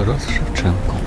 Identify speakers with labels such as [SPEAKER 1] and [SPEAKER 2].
[SPEAKER 1] Taras Szewczenko